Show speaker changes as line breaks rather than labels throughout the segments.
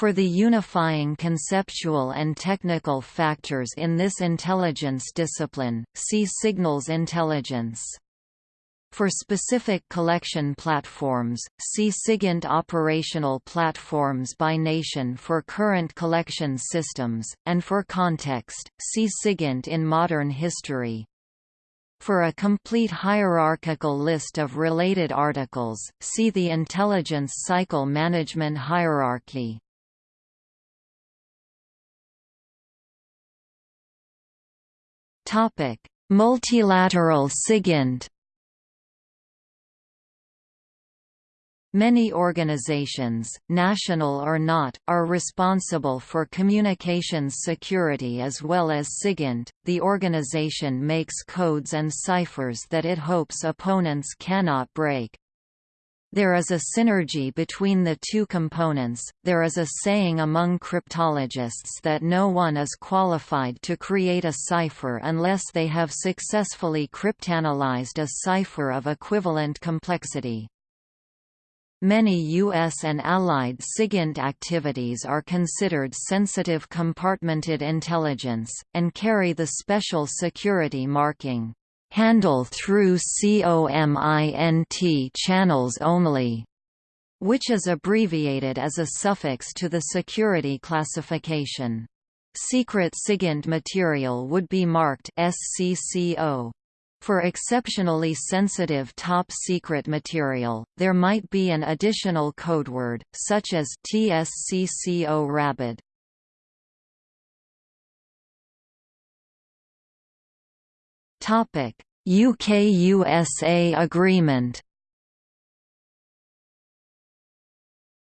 For the unifying conceptual and technical factors in this intelligence discipline, see signals intelligence. For specific collection platforms, see SIGINT operational platforms by nation for current collection systems, and for context, see SIGINT in modern history. For a complete hierarchical list of related articles, see the Intelligence Cycle Management Hierarchy. Topic: Multilateral SIGINT Many organizations, national or not, are responsible for communications security as well as SIGINT. The organization makes codes and ciphers that it hopes opponents cannot break. There is a synergy between the two components. There is a saying among cryptologists that no one is qualified to create a cipher unless they have successfully cryptanalyzed a cipher of equivalent complexity. Many U.S. and Allied SIGINT activities are considered sensitive compartmented intelligence, and carry the special security marking handle through COMINT channels only, which is abbreviated as a suffix to the security classification. Secret SIGINT material would be marked SCCO. For exceptionally sensitive top-secret material, there might be an additional codeword, such as TSCCO UK-USA agreement.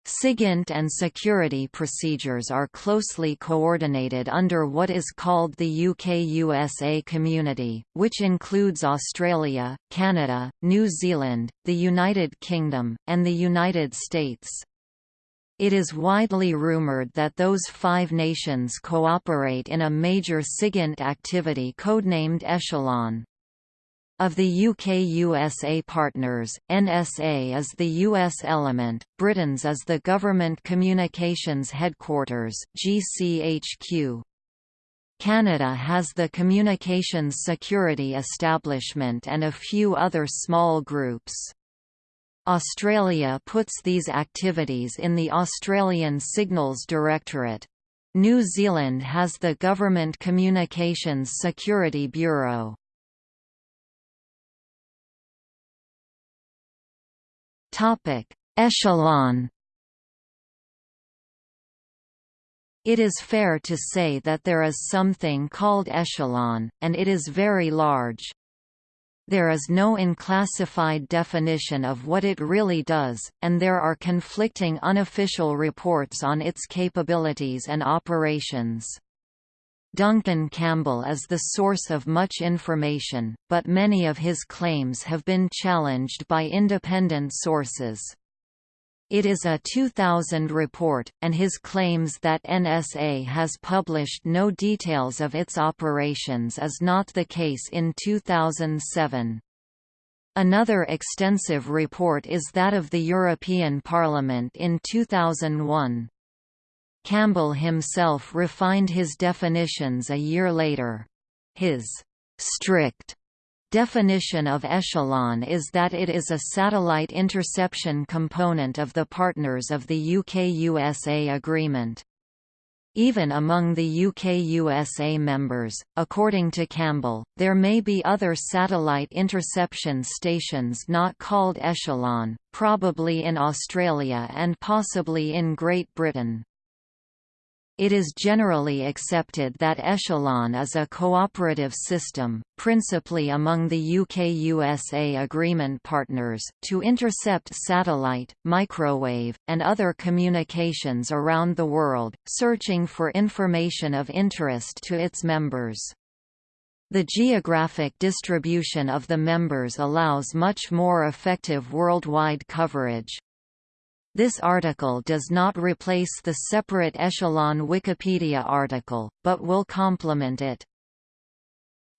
SIGINT and security procedures are closely coordinated under what is called the UK-USA community, which includes Australia, Canada, New Zealand, the United Kingdom, and the United States. It is widely rumoured that those five nations cooperate in a major SIGINT activity codenamed Echelon. Of the UK-USA partners, NSA is the US element, Britain's is the Government Communications Headquarters GCHQ. Canada has the Communications Security Establishment and a few other small groups. Australia puts these activities in the Australian Signals Directorate. New Zealand has the Government Communications Security Bureau. Topic: Echelon It is fair to say that there is something called echelon, and it is very large. There is no unclassified definition of what it really does, and there are conflicting unofficial reports on its capabilities and operations. Duncan Campbell is the source of much information, but many of his claims have been challenged by independent sources. It is a 2000 report, and his claims that NSA has published no details of its operations is not the case in 2007. Another extensive report is that of the European Parliament in 2001. Campbell himself refined his definitions a year later. His strict Definition of echelon is that it is a satellite interception component of the partners of the UK-USA agreement. Even among the UK-USA members, according to Campbell, there may be other satellite interception stations not called Echelon, probably in Australia and possibly in Great Britain. It is generally accepted that Echelon is a cooperative system, principally among the UK-USA agreement partners, to intercept satellite, microwave, and other communications around the world, searching for information of interest to its members. The geographic distribution of the members allows much more effective worldwide coverage. This article does not replace the separate echelon Wikipedia article, but will complement it.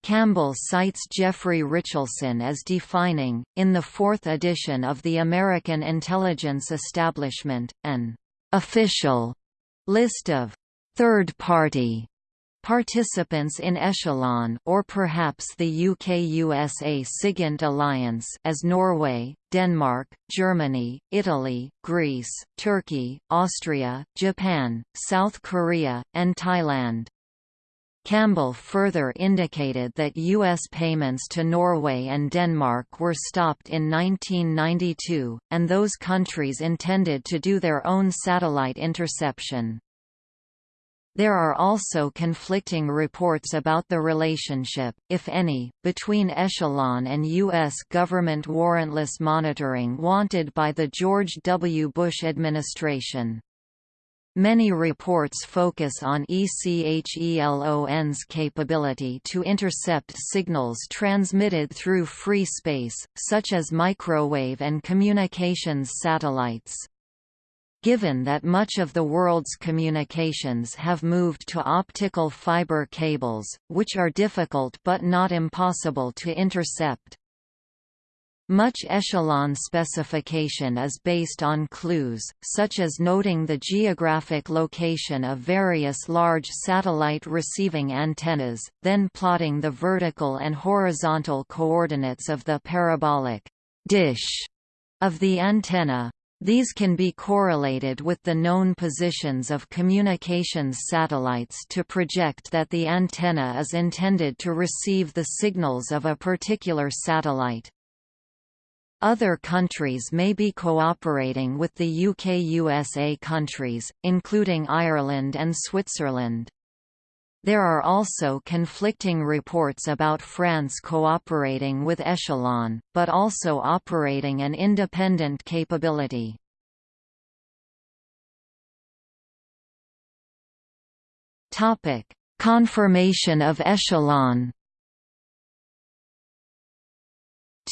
Campbell cites Jeffrey Richelson as defining, in the fourth edition of the American Intelligence Establishment, an official List of third-party Participants in Echelon or perhaps the UK-USA SIGINT alliance as Norway, Denmark, Germany, Italy, Greece, Turkey, Austria, Japan, South Korea, and Thailand. Campbell further indicated that U.S. payments to Norway and Denmark were stopped in 1992, and those countries intended to do their own satellite interception. There are also conflicting reports about the relationship, if any, between Echelon and U.S. government warrantless monitoring wanted by the George W. Bush administration. Many reports focus on ECHELON's capability to intercept signals transmitted through free space, such as microwave and communications satellites. Given that much of the world's communications have moved to optical fiber cables, which are difficult but not impossible to intercept. Much echelon specification is based on clues, such as noting the geographic location of various large satellite receiving antennas, then plotting the vertical and horizontal coordinates of the parabolic dish of the antenna. These can be correlated with the known positions of communications satellites to project that the antenna is intended to receive the signals of a particular satellite. Other countries may be cooperating with the UK-USA countries, including Ireland and Switzerland. There are also conflicting reports about France cooperating with Echelon, but also operating an independent capability. Confirmation of Echelon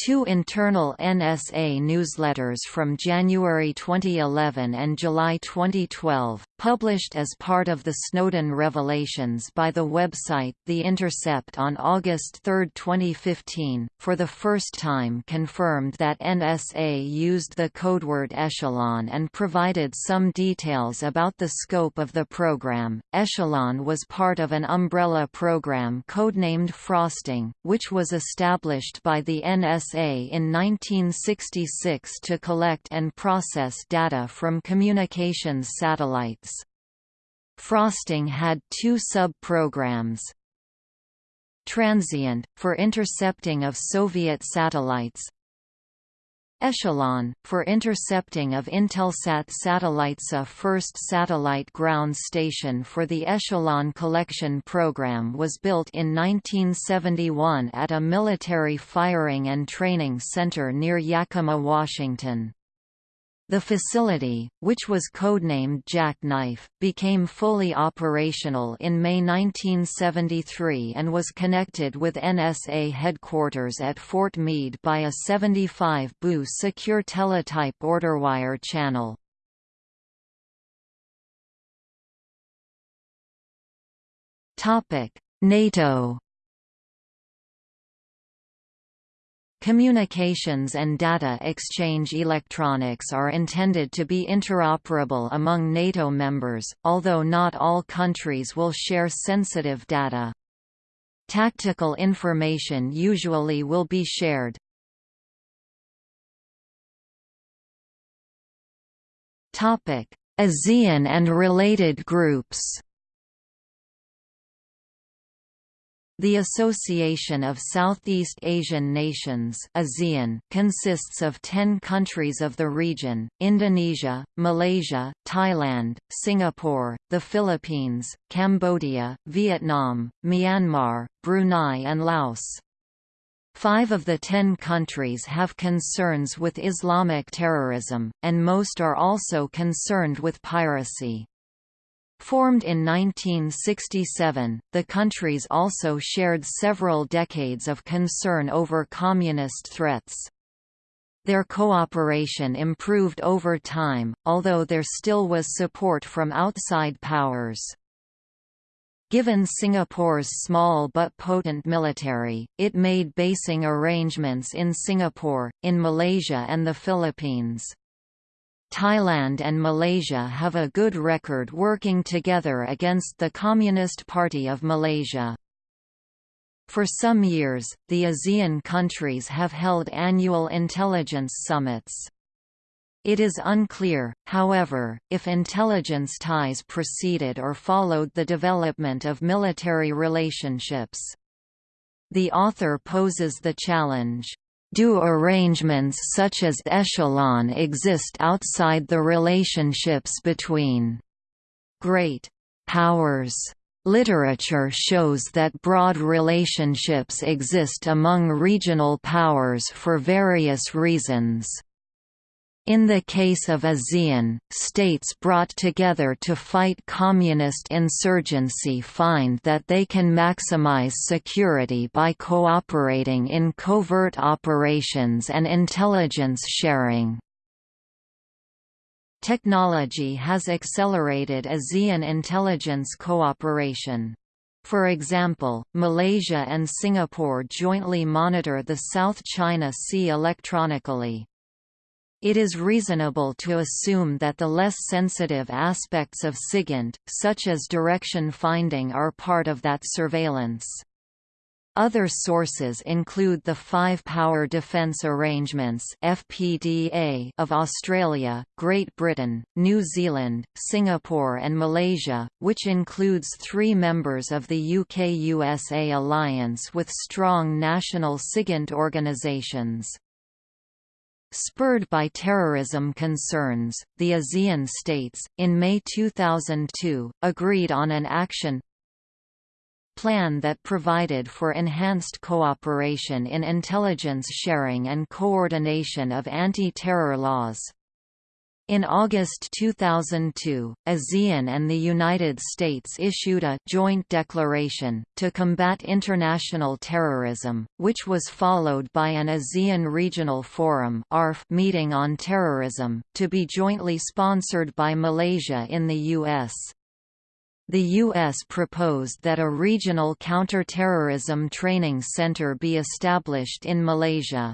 Two internal NSA newsletters from January 2011 and July 2012, published as part of the Snowden revelations by the website The Intercept on August 3, 2015, for the first time confirmed that NSA used the codeword Echelon and provided some details about the scope of the program. Echelon was part of an umbrella program codenamed Frosting, which was established by the NSA in 1966 to collect and process data from communications satellites. Frosting had two sub-programs. Transient, for intercepting of Soviet satellites, Echelon, for intercepting of Intelsat satellites a first satellite ground station for the Echelon collection program was built in 1971 at a military firing and training center near Yakima, Washington. The facility, which was codenamed Jackknife, became fully operational in May 1973 and was connected with NSA headquarters at Fort Meade by a 75 Bu secure teletype orderwire channel. NATO Communications and data exchange electronics are intended to be interoperable among NATO members, although not all countries will share sensitive data. Tactical information usually will be shared. ASEAN and related groups The Association of Southeast Asian Nations ASEAN consists of 10 countries of the region, Indonesia, Malaysia, Thailand, Singapore, the Philippines, Cambodia, Vietnam, Myanmar, Brunei and Laos. Five of the ten countries have concerns with Islamic terrorism, and most are also concerned with piracy. Formed in 1967, the countries also shared several decades of concern over communist threats. Their cooperation improved over time, although there still was support from outside powers. Given Singapore's small but potent military, it made basing arrangements in Singapore, in Malaysia and the Philippines. Thailand and Malaysia have a good record working together against the Communist Party of Malaysia. For some years, the ASEAN countries have held annual intelligence summits. It is unclear, however, if intelligence ties preceded or followed the development of military relationships. The author poses the challenge, do arrangements such as echelon exist outside the relationships between great powers? Literature shows that broad relationships exist among regional powers for various reasons. In the case of ASEAN, states brought together to fight communist insurgency find that they can maximize security by cooperating in covert operations and intelligence sharing. Technology has accelerated ASEAN intelligence cooperation. For example, Malaysia and Singapore jointly monitor the South China Sea electronically. It is reasonable to assume that the less sensitive aspects of SIGINT, such as direction finding are part of that surveillance. Other sources include the Five Power Defence Arrangements (FPDA) of Australia, Great Britain, New Zealand, Singapore and Malaysia, which includes three members of the UK-USA alliance with strong national SIGINT organisations. Spurred by terrorism concerns, the ASEAN states, in May 2002, agreed on an action plan that provided for enhanced cooperation in intelligence sharing and coordination of anti-terror laws. In August 2002, ASEAN and the United States issued a «joint declaration» to combat international terrorism, which was followed by an ASEAN Regional Forum meeting on terrorism, to be jointly sponsored by Malaysia in the U.S. The U.S. proposed that a regional counter-terrorism training center be established in Malaysia.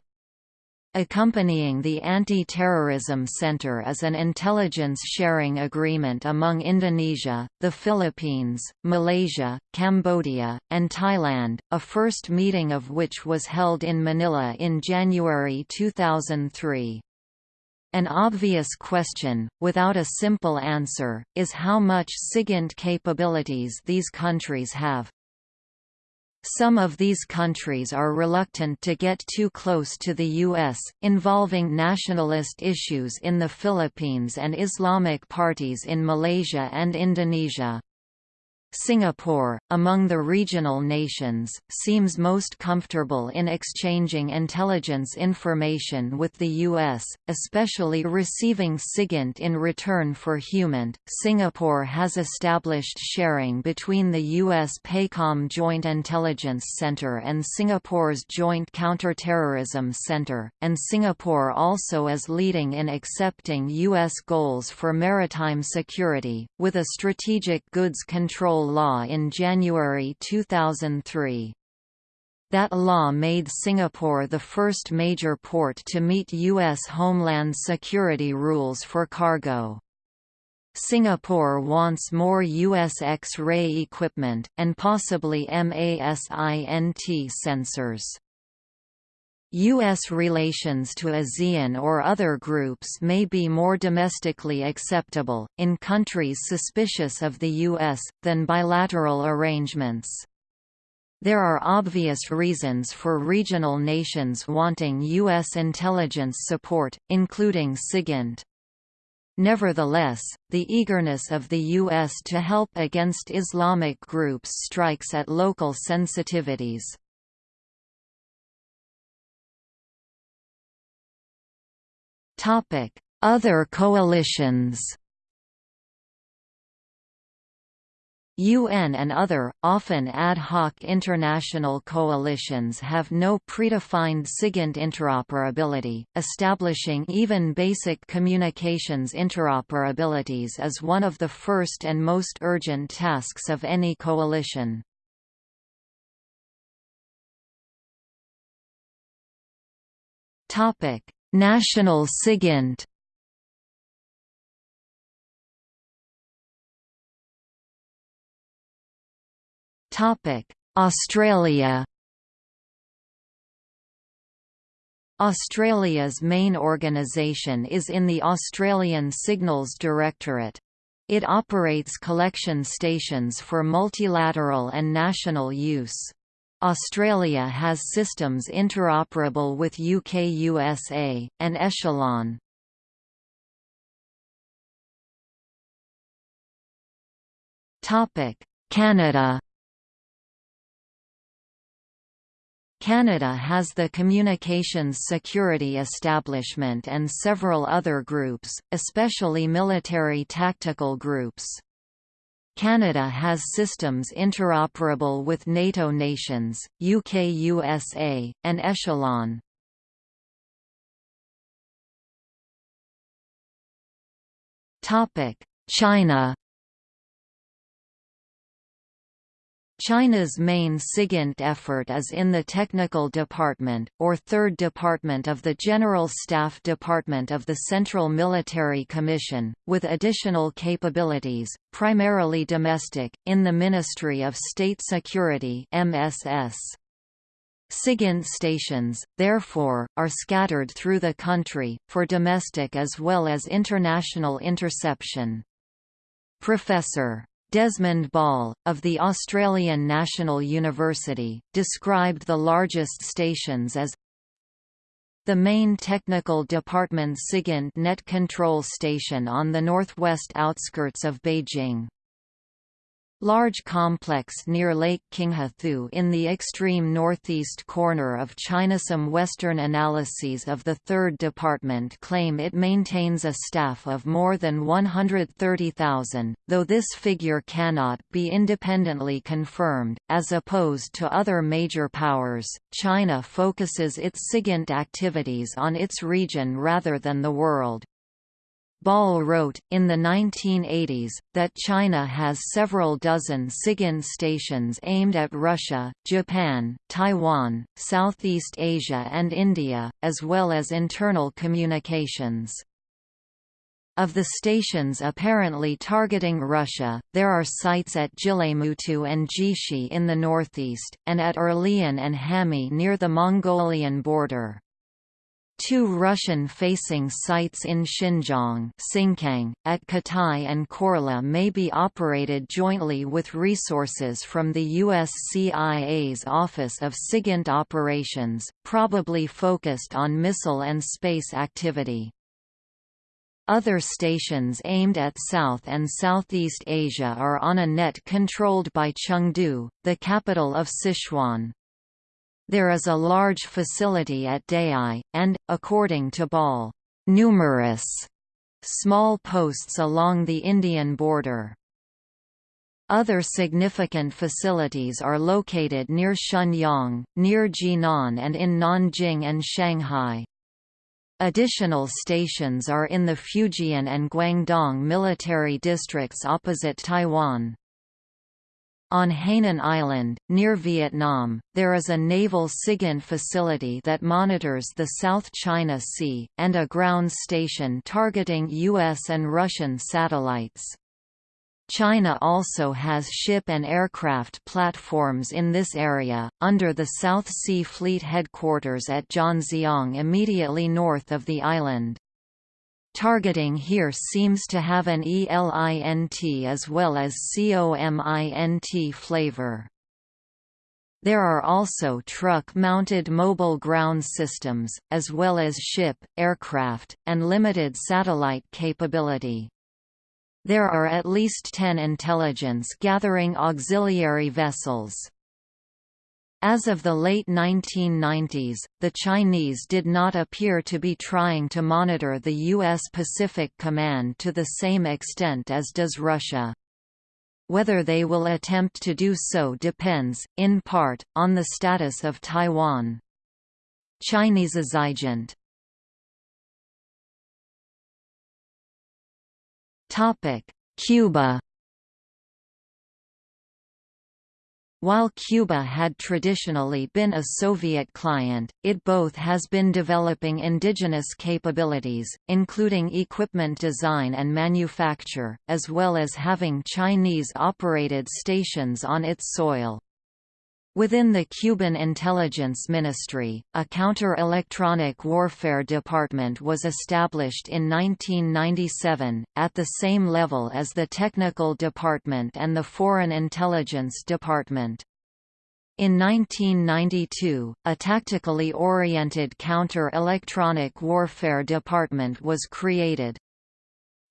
Accompanying the Anti-Terrorism Center is an intelligence sharing agreement among Indonesia, the Philippines, Malaysia, Cambodia, and Thailand, a first meeting of which was held in Manila in January 2003. An obvious question, without a simple answer, is how much SIGINT capabilities these countries have. Some of these countries are reluctant to get too close to the U.S., involving nationalist issues in the Philippines and Islamic parties in Malaysia and Indonesia. Singapore, among the regional nations, seems most comfortable in exchanging intelligence information with the U.S., especially receiving SIGINT in return for HUMINT. Singapore has established sharing between the U.S. PACOM Joint Intelligence Center and Singapore's Joint Counterterrorism Center, and Singapore also is leading in accepting U.S. goals for maritime security, with a strategic goods control law in January 2003. That law made Singapore the first major port to meet U.S. Homeland Security rules for cargo. Singapore wants more U.S. X-ray equipment, and possibly MASINT sensors. U.S. relations to ASEAN or other groups may be more domestically acceptable, in countries suspicious of the U.S., than bilateral arrangements. There are obvious reasons for regional nations wanting U.S. intelligence support, including SIGINT. Nevertheless, the eagerness of the U.S. to help against Islamic groups strikes at local sensitivities. Other coalitions UN and other, often ad hoc international coalitions have no predefined SIGINT interoperability. Establishing even basic communications interoperabilities is one of the first and most urgent tasks of any coalition. Topic: National SIGINT Australia Australia's main organisation is in the Australian Signals Directorate. It operates collection stations for multilateral and national use. Australia has systems interoperable with UK-USA, and Echelon. Canada Canada has the Communications Security Establishment and several other groups, especially military tactical groups. Canada has systems interoperable with NATO nations, UK-USA, and Echelon. China China's main SIGINT effort is in the Technical Department, or Third Department of the General Staff Department of the Central Military Commission, with additional capabilities, primarily domestic, in the Ministry of State Security MSS. SIGINT stations, therefore, are scattered through the country, for domestic as well as international interception. Professor Desmond Ball, of the Australian National University, described the largest stations as the main technical department SIGINT net control station on the northwest outskirts of Beijing. Large complex near Lake Qinghethu in the extreme northeast corner of China. Some Western analyses of the Third Department claim it maintains a staff of more than 130,000, though this figure cannot be independently confirmed. As opposed to other major powers, China focuses its SIGINT activities on its region rather than the world. Ball wrote, in the 1980s, that China has several dozen SIGINT stations aimed at Russia, Japan, Taiwan, Southeast Asia and India, as well as internal communications. Of the stations apparently targeting Russia, there are sites at Jilemutu and Jishi in the northeast, and at Erlian and Hami near the Mongolian border. Two Russian-facing sites in Xinjiang Xingkang, at Katai and Korla may be operated jointly with resources from the USCIA's Office of SIGINT Operations, probably focused on missile and space activity. Other stations aimed at South and Southeast Asia are on a net controlled by Chengdu, the capital of Sichuan. There is a large facility at Dayai, and, according to Ball, numerous small posts along the Indian border. Other significant facilities are located near Shenyang, near Jinan and in Nanjing and Shanghai. Additional stations are in the Fujian and Guangdong military districts opposite Taiwan. On Hainan Island, near Vietnam, there is a naval SIGINT facility that monitors the South China Sea, and a ground station targeting U.S. and Russian satellites. China also has ship and aircraft platforms in this area, under the South Sea Fleet headquarters at Zhanjiang immediately north of the island. Targeting here seems to have an ELINT as well as COMINT flavor. There are also truck-mounted mobile ground systems, as well as ship, aircraft, and limited satellite capability. There are at least 10 intelligence-gathering auxiliary vessels. As of the late 1990s, the Chinese did not appear to be trying to monitor the U.S. Pacific Command to the same extent as does Russia. Whether they will attempt to do so depends, in part, on the status of Taiwan. Chinese SIGINT Cuba While Cuba had traditionally been a Soviet client, it both has been developing indigenous capabilities, including equipment design and manufacture, as well as having Chinese-operated stations on its soil. Within the Cuban Intelligence Ministry, a counter-electronic warfare department was established in 1997, at the same level as the Technical Department and the Foreign Intelligence Department. In 1992, a tactically oriented counter-electronic warfare department was created.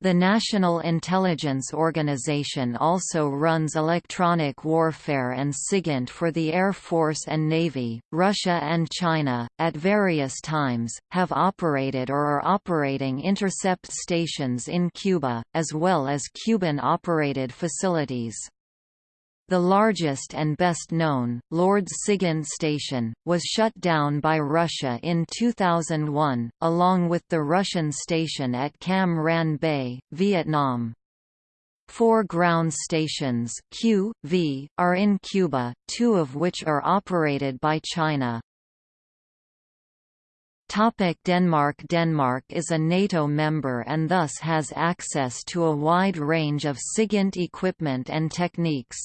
The National Intelligence Organization also runs electronic warfare and SIGINT for the Air Force and Navy. Russia and China, at various times, have operated or are operating intercept stations in Cuba, as well as Cuban operated facilities. The largest and best known, Lourdes SIGINT Station, was shut down by Russia in 2001, along with the Russian station at Cam Ranh Bay, Vietnam. Four ground stations Q, v, are in Cuba, two of which are operated by China. Topic Denmark Denmark is a NATO member and thus has access to a wide range of SIGINT equipment and techniques.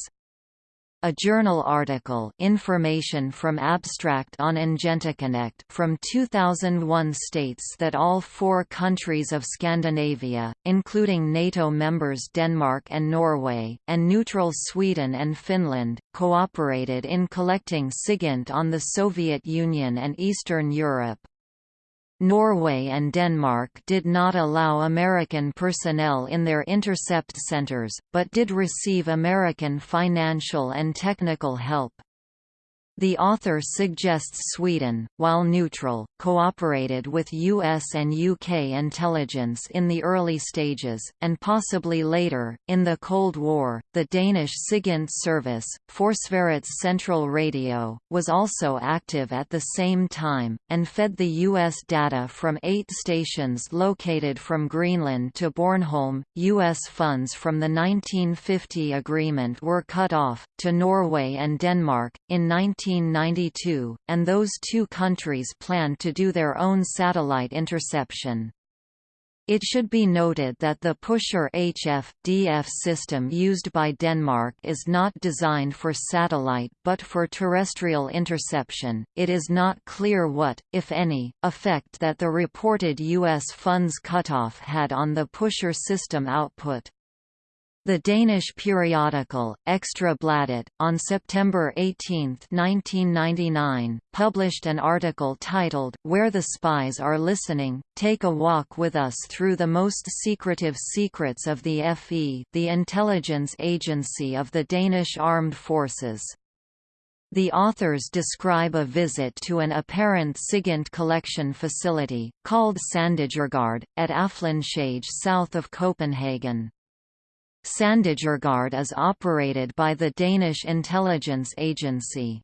A journal article Information from Abstract on IngentaConnect from 2001 states that all four countries of Scandinavia, including NATO members Denmark and Norway, and neutral Sweden and Finland, cooperated in collecting SIGINT on the Soviet Union and Eastern Europe. Norway and Denmark did not allow American personnel in their intercept centers, but did receive American financial and technical help. The author suggests Sweden, while neutral, cooperated with US and UK intelligence in the early stages, and possibly later. In the Cold War, the Danish SIGINT service, Forsvarets Central Radio, was also active at the same time, and fed the US data from eight stations located from Greenland to Bornholm. US funds from the 1950 agreement were cut off, to Norway and Denmark, in 19 1992, and those two countries planned to do their own satellite interception. It should be noted that the Pusher HF-DF system used by Denmark is not designed for satellite but for terrestrial interception. It is not clear what, if any, effect that the reported U.S. funds cutoff had on the Pusher system output. The Danish periodical, Ekstra Bladet, on September 18, 1999, published an article titled, Where the Spies Are Listening, Take a Walk with Us Through the Most Secretive Secrets of the FE the intelligence agency of the Danish Armed Forces. The authors describe a visit to an apparent SIGINT collection facility, called Sandagergaard, at Aflandshage south of Copenhagen. Sandagergaard is operated by the Danish intelligence agency.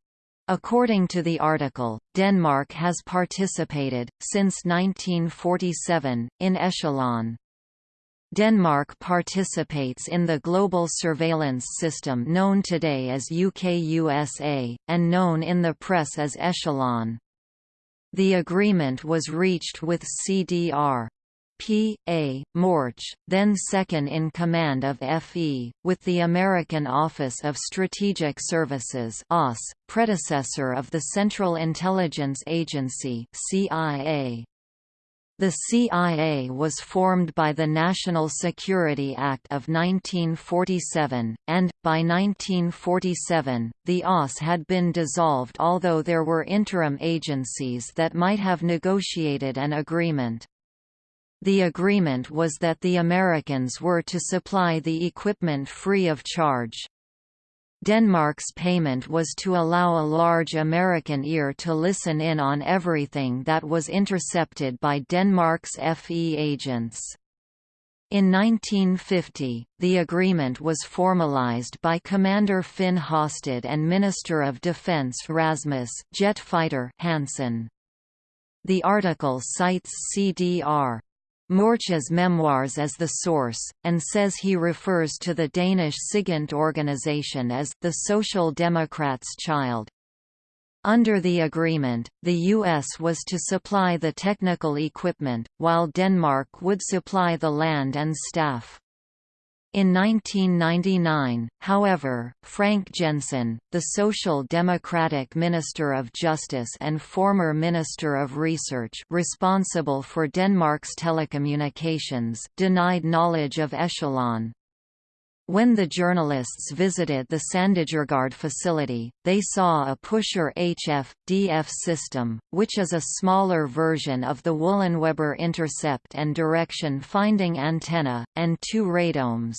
According to the article, Denmark has participated, since 1947, in Echelon. Denmark participates in the global surveillance system known today as UK-USA, and known in the press as Echelon. The agreement was reached with CDR. P. A. Morch, then second in command of FE, with the American Office of Strategic Services OSS, predecessor of the Central Intelligence Agency CIA. The CIA was formed by the National Security Act of 1947, and, by 1947, the OSS had been dissolved although there were interim agencies that might have negotiated an agreement. The agreement was that the Americans were to supply the equipment free of charge. Denmark's payment was to allow a large American ear to listen in on everything that was intercepted by Denmark's FE agents. In 1950, the agreement was formalized by Commander Finn Hosted and Minister of Defense Rasmus jet fighter Hansen. The article cites CDR Mørche's memoirs as the source, and says he refers to the Danish SIGINT organization as the Social Democrat's child. Under the agreement, the U.S. was to supply the technical equipment, while Denmark would supply the land and staff. In 1999, however, Frank Jensen, the Social Democratic Minister of Justice and former Minister of Research responsible for Denmark's telecommunications, denied knowledge of Echelon. When the journalists visited the Sandagergaard facility, they saw a Pusher HF-DF system, which is a smaller version of the Wullenweber intercept and direction finding antenna, and two radomes.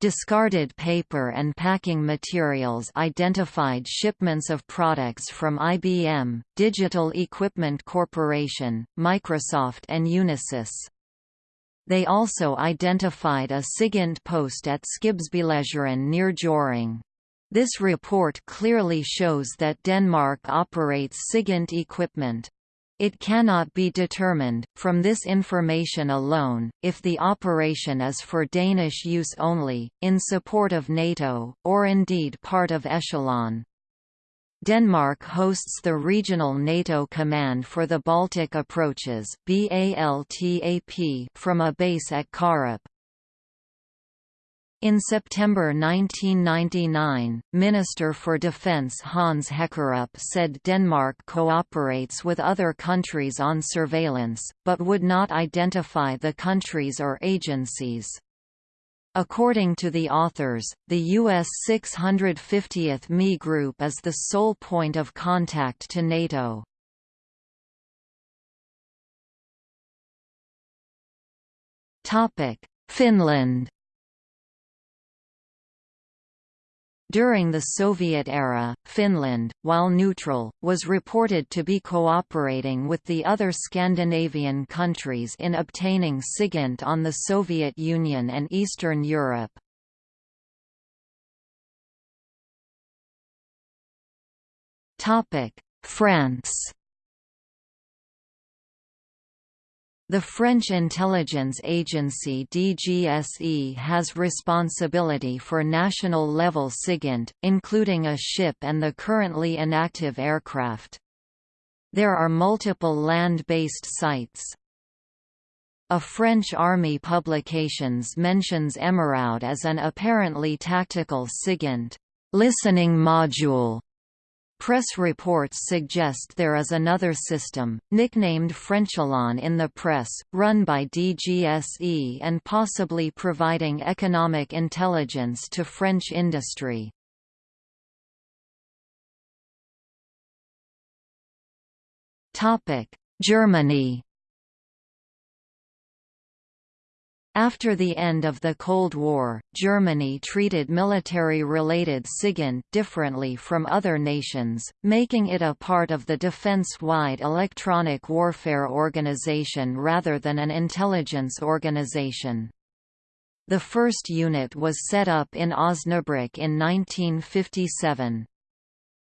Discarded paper and packing materials identified shipments of products from IBM, Digital Equipment Corporation, Microsoft and Unisys. They also identified a SIGINT post at Skibsbylejren near Hjørring. This report clearly shows that Denmark operates SIGINT equipment. It cannot be determined, from this information alone, if the operation is for Danish use only, in support of NATO, or indeed part of Echelon. Denmark hosts the Regional NATO Command for the Baltic Approaches from a base at Karup. In September 1999, Minister for Defence Hans Hækkerup said Denmark cooperates with other countries on surveillance, but would not identify the countries or agencies. According to the authors, the U.S. 650th ME Group is the sole point of contact to NATO. Finland During the Soviet era, Finland, while neutral, was reported to be cooperating with the other Scandinavian countries in obtaining SIGINT on the Soviet Union and Eastern Europe. France The French intelligence agency DGSE has responsibility for national-level SIGINT, including a ship and the currently inactive aircraft. There are multiple land-based sites. A French army publications mentions Emeraude as an apparently tactical SIGINT listening module Press reports suggest there is another system, nicknamed Frenchelon in the press, run by DGSE and possibly providing economic intelligence to French industry. Germany After the end of the Cold War, Germany treated military-related SIGINT differently from other nations, making it a part of the defense-wide electronic warfare organization rather than an intelligence organization. The first unit was set up in Osnabrück in 1957.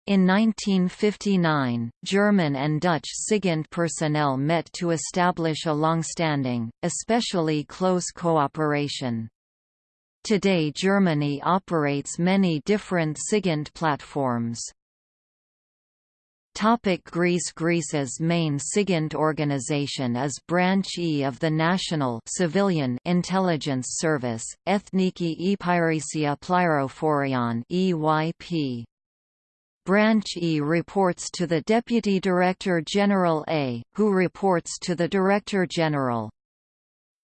In 1959, German and Dutch SIGINT personnel met to establish a long-standing, especially close cooperation. Today Germany operates many different SIGINT platforms. Topic Greece Greece's main SIGINT organization is Branch E of the National Civilian Intelligence Service, Ethniki Epirisia Plyrophorion EYP. Branch E reports to the Deputy Director General A, who reports to the Director General.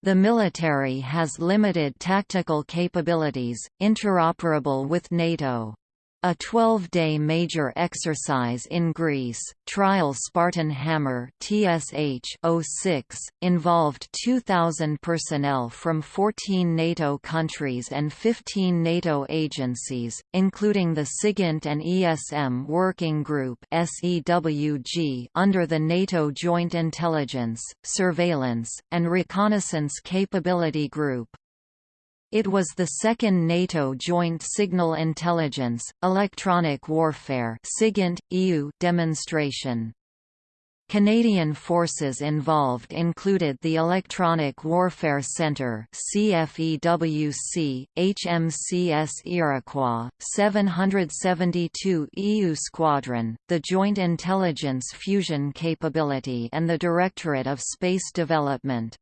The military has limited tactical capabilities, interoperable with NATO. A 12-day major exercise in Greece, Trial Spartan Hammer TSH 06, involved 2,000 personnel from 14 NATO countries and 15 NATO agencies, including the SIGINT and ESM Working Group under the NATO Joint Intelligence, Surveillance, and Reconnaissance Capability Group. It was the second NATO Joint Signal Intelligence, Electronic Warfare EU demonstration. Canadian forces involved included the Electronic Warfare Centre CFEWC, HMCS Iroquois, 772 EU Squadron, the Joint Intelligence Fusion Capability and the Directorate of Space Development.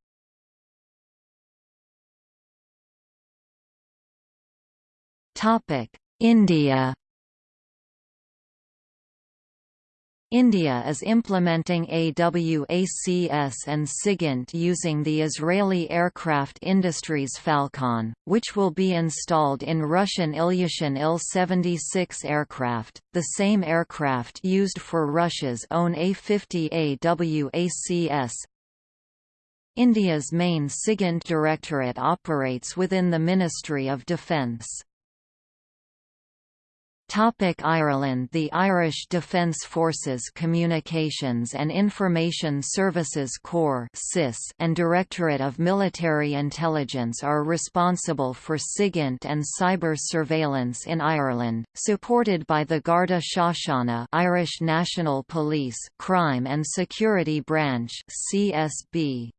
India India is implementing AWACS and SIGINT using the Israeli aircraft industries Falcon, which will be installed in Russian Ilyushin Il-76 aircraft, the same aircraft used for Russia's own A-50 AWACS. India's main SIGINT directorate operates within the Ministry of Defence. Topic Ireland The Irish Defence Forces Communications and Information Services Corps and Directorate of Military Intelligence are responsible for SIGINT and cyber surveillance in Ireland, supported by the Garda Síochána Irish National Police Crime and Security Branch CSB.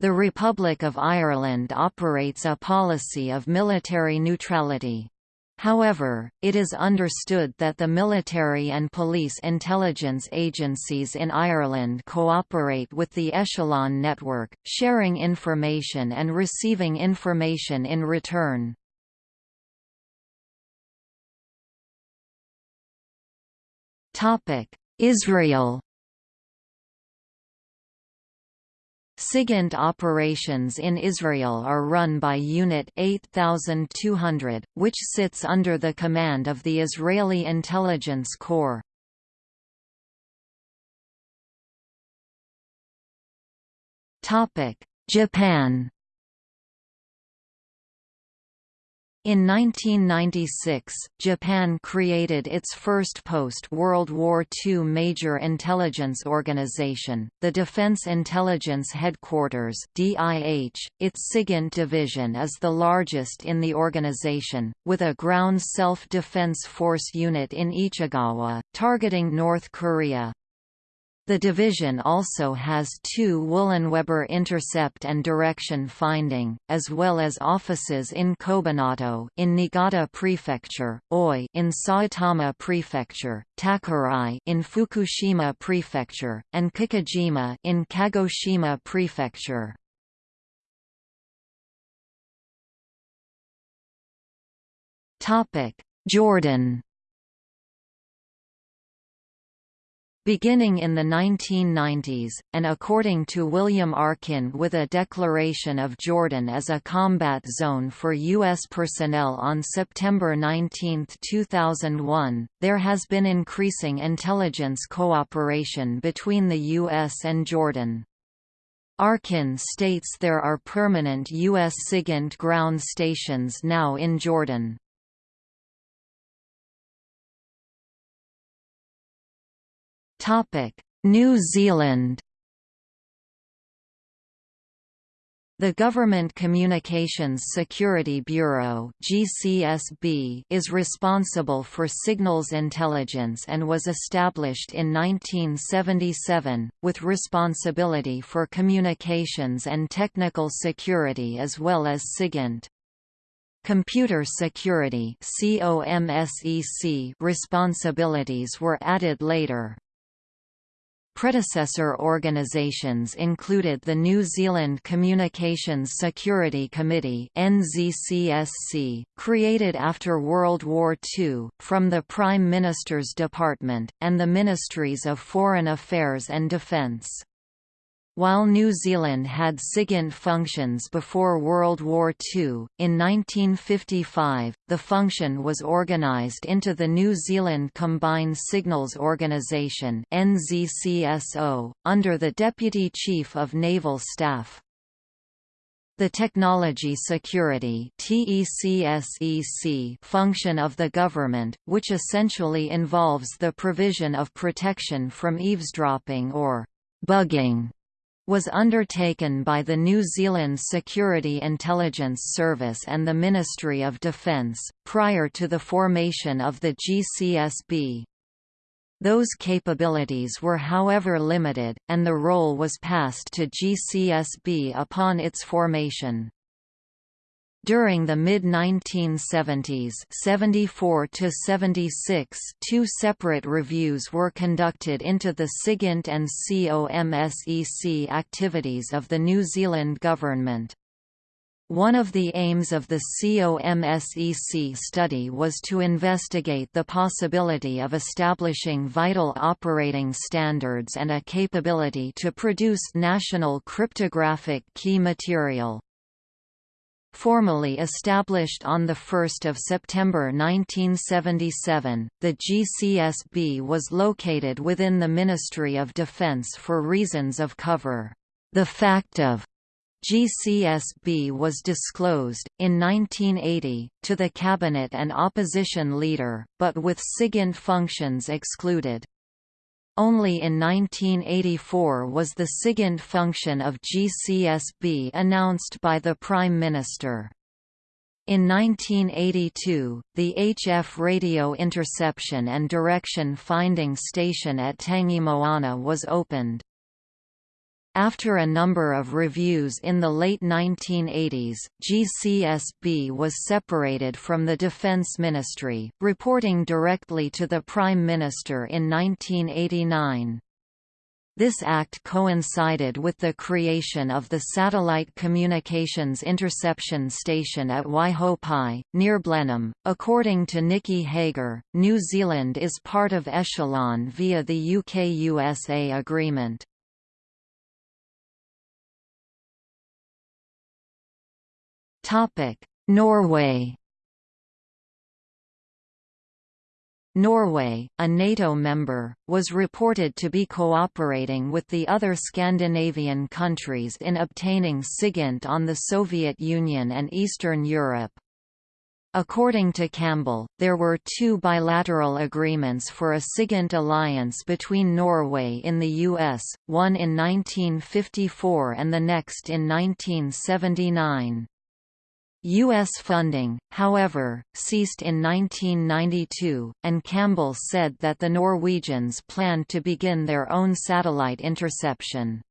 The Republic of Ireland operates a policy of military neutrality. However, it is understood that the military and police intelligence agencies in Ireland cooperate with the Echelon network, sharing information and receiving information in return. Israel SIGINT operations in Israel are run by Unit 8200, which sits under the command of the Israeli Intelligence Corps. Japan In 1996, Japan created its first post-World War II major intelligence organization, the Defense Intelligence Headquarters (DIH). Its SIGINT division is the largest in the organization, with a ground self-defense force unit in Ichigawa, targeting North Korea. The division also has two Wullenweber intercept and direction finding, as well as offices in Kobanato in Niigata Prefecture, Oi in Saitama Prefecture, Takurai in Fukushima Prefecture, and Kikaijima in Kagoshima Prefecture. Topic: Jordan Beginning in the 1990s, and according to William Arkin with a declaration of Jordan as a combat zone for U.S. personnel on September 19, 2001, there has been increasing intelligence cooperation between the U.S. and Jordan. Arkin states there are permanent U.S. SIGINT ground stations now in Jordan. New Zealand The Government Communications Security Bureau (GCSB) is responsible for signals intelligence and was established in 1977 with responsibility for communications and technical security as well as SIGINT. Computer security responsibilities were added later. Predecessor organisations included the New Zealand Communications Security Committee NZCSC, created after World War II, from the Prime Minister's Department, and the Ministries of Foreign Affairs and Defence. While New Zealand had SIGINT functions before World War II, in 1955, the function was organised into the New Zealand Combined Signals Organisation under the Deputy Chief of Naval Staff. The Technology Security function of the government, which essentially involves the provision of protection from eavesdropping or bugging was undertaken by the New Zealand Security Intelligence Service and the Ministry of Defence, prior to the formation of the GCSB. Those capabilities were however limited, and the role was passed to GCSB upon its formation. During the mid-1970s 74 two separate reviews were conducted into the SIGINT and COMSEC activities of the New Zealand government. One of the aims of the COMSEC study was to investigate the possibility of establishing vital operating standards and a capability to produce national cryptographic key material. Formally established on 1 September 1977, the GCSB was located within the Ministry of Defence for reasons of cover. The fact of GCSB was disclosed, in 1980, to the cabinet and opposition leader, but with SIGINT functions excluded. Only in 1984 was the SIGINT function of GCSB announced by the Prime Minister. In 1982, the HF radio interception and direction finding station at Tangimoana was opened. After a number of reviews in the late 1980s, GCSB was separated from the Defense Ministry, reporting directly to the Prime Minister in 1989. This act coincided with the creation of the Satellite Communications Interception Station at Waihopai, near Blenheim. According to Nicky Hager, New Zealand is part of Echelon via the UK-USA agreement.
Topic: Norway.
Norway, a NATO member, was reported to be cooperating with the other Scandinavian countries in obtaining SIGINT on the Soviet Union and Eastern Europe. According to Campbell, there were two bilateral agreements for a SIGINT alliance between Norway in the US, one in 1954 and the next in 1979. U.S. funding, however, ceased in 1992, and Campbell said that the Norwegians planned to begin their own satellite interception.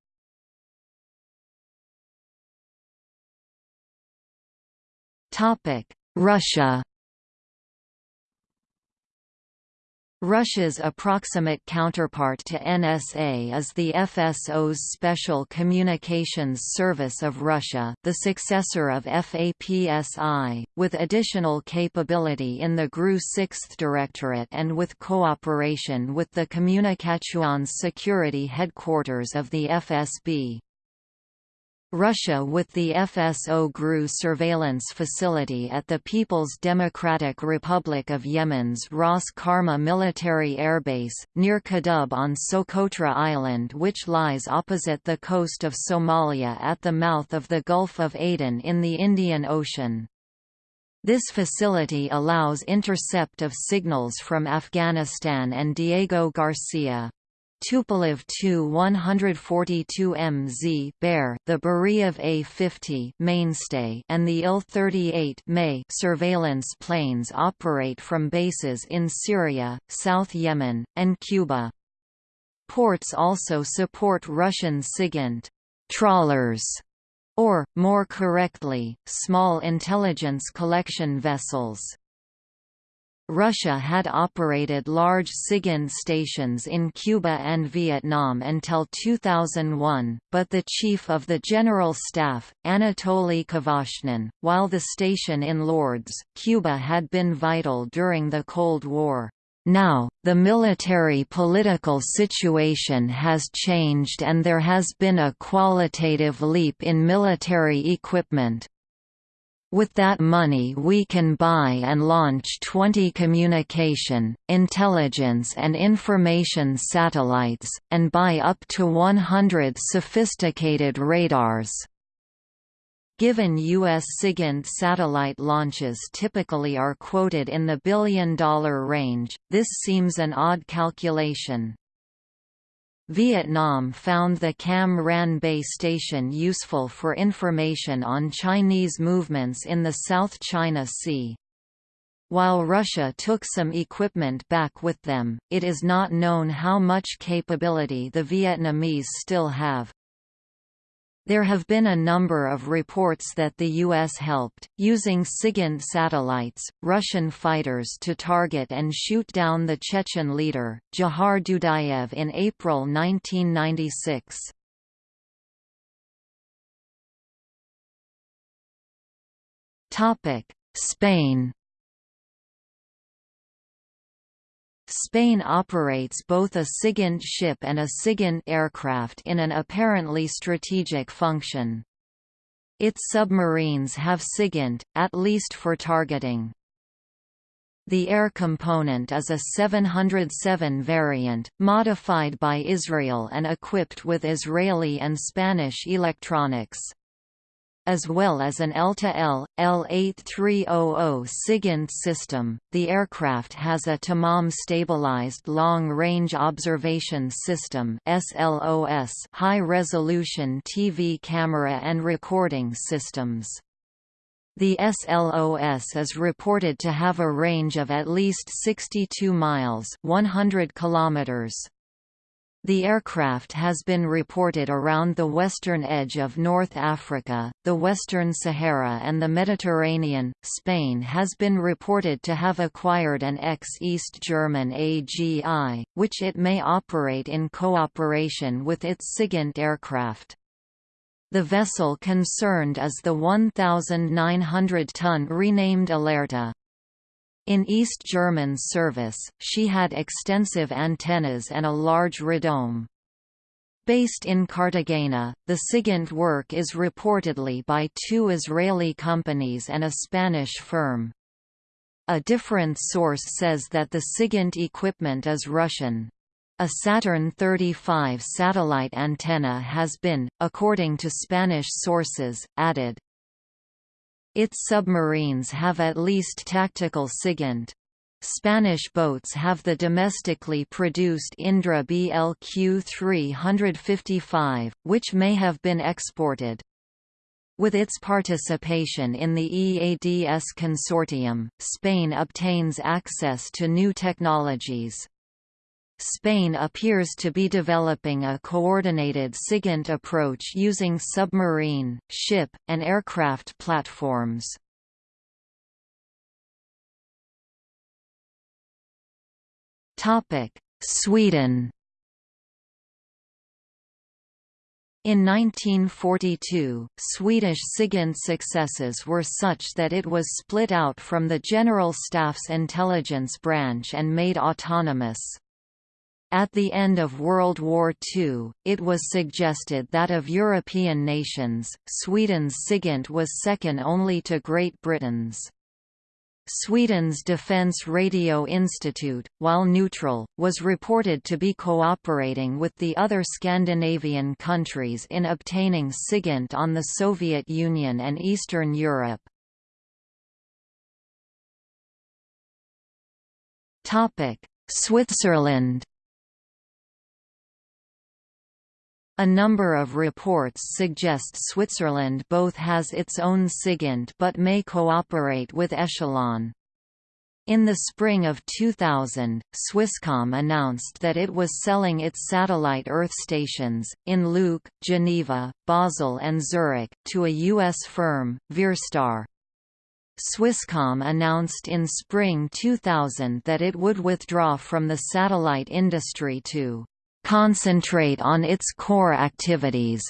Russia Russia's approximate counterpart to NSA is the FSO's Special Communications Service of Russia the successor of FAPSI, with additional capability in the GRU 6th Directorate and with cooperation with the Communications Security Headquarters of the FSB. Russia with the FSO GRU surveillance facility at the People's Democratic Republic of Yemen's Ras Karma military airbase, near Kudub on Socotra Island which lies opposite the coast of Somalia at the mouth of the Gulf of Aden in the Indian Ocean. This facility allows intercept of signals from Afghanistan and Diego Garcia, Tupolev Tu-142MZ Bear, the Beriev A-50 mainstay and the Il-38 May surveillance planes operate from bases in Syria, South Yemen, and Cuba. Ports also support Russian SIGINT trawlers or, more correctly, small intelligence collection vessels. Russia had operated large SIGINT stations in Cuba and Vietnam until 2001, but the Chief of the General Staff, Anatoly Kvashnin, while the station in Lourdes, Cuba had been vital during the Cold War. Now, the military-political situation has changed and there has been a qualitative leap in military equipment, with that money we can buy and launch 20 communication, intelligence and information satellites, and buy up to 100 sophisticated radars. Given U.S. SIGINT satellite launches typically are quoted in the billion-dollar range, this seems an odd calculation. Vietnam found the Cam Ranh base station useful for information on Chinese movements in the South China Sea. While Russia took some equipment back with them, it is not known how much capability the Vietnamese still have. There have been a number of reports that the U.S. helped, using SIGINT satellites, Russian fighters to target and shoot down the Chechen leader, Dzhokhar Dudayev in April 1996. Spain Spain operates both a SIGINT ship and a SIGINT aircraft in an apparently strategic function. Its submarines have SIGINT, at least for targeting. The air component is a 707 variant, modified by Israel and equipped with Israeli and Spanish electronics as well as an ELTA-L, L8300 SIGINT system. The aircraft has a Tamam stabilized long-range observation system (SLOS), high-resolution TV camera and recording systems. The SLOS is reported to have a range of at least 62 miles, 100 kilometers. The aircraft has been reported around the western edge of North Africa, the Western Sahara and the Mediterranean. Spain has been reported to have acquired an ex-East German AGI, which it may operate in cooperation with its SIGINT aircraft. The vessel concerned is the 1,900-ton renamed Alerta. In East German service, she had extensive antennas and a large radome. Based in Cartagena, the SIGINT work is reportedly by two Israeli companies and a Spanish firm. A different source says that the SIGINT equipment is Russian. A Saturn 35 satellite antenna has been, according to Spanish sources, added. Its submarines have at least tactical SIGINT. Spanish boats have the domestically produced Indra BLQ 355, which may have been exported. With its participation in the EADS consortium, Spain obtains access to new technologies. Spain appears to be developing a coordinated SIGINT approach using submarine, ship, and aircraft platforms. Sweden In 1942, Swedish SIGINT successes were such that it was split out from the General Staff's intelligence branch and made autonomous. At the end of World War II, it was suggested that of European nations, Sweden's SIGINT was second only to Great Britain's. Sweden's Defence Radio Institute, while neutral, was reported to be cooperating with the other Scandinavian countries in obtaining SIGINT on the Soviet Union and Eastern Europe. Switzerland A number of reports suggest Switzerland both has its own SIGINT but may cooperate with Echelon. In the spring of 2000, Swisscom announced that it was selling its satellite Earth stations, in Leuk, Geneva, Basel and Zurich, to a U.S. firm, Verestar. Swisscom announced in spring 2000 that it would withdraw from the satellite industry to concentrate on its core activities.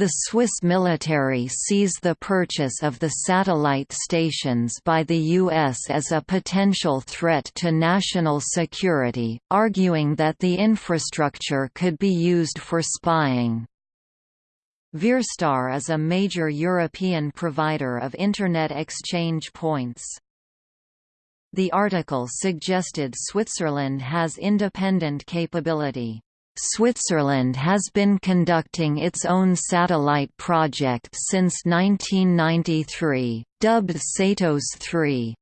The Swiss military sees the purchase of the satellite stations by the U.S. as a potential threat to national security, arguing that the infrastructure could be used for spying. Verestar is a major European provider of Internet exchange points. The article suggested Switzerland has independent capability. Switzerland has been conducting its own satellite project since 1993, dubbed SATOS 3.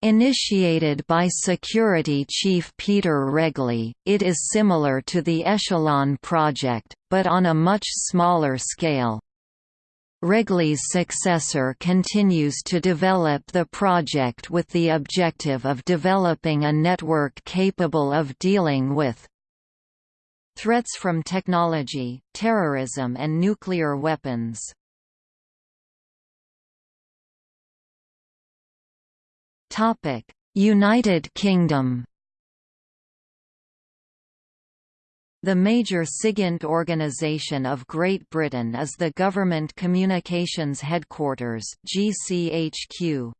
Initiated by Security Chief Peter Regli, it is similar to the Echelon project, but on a much smaller scale. Regli's successor continues to develop the project with the objective of developing a network capable of dealing with threats from technology, terrorism and nuclear weapons. United Kingdom The major SIGINT organisation of Great Britain is the Government Communications Headquarters GCHQ.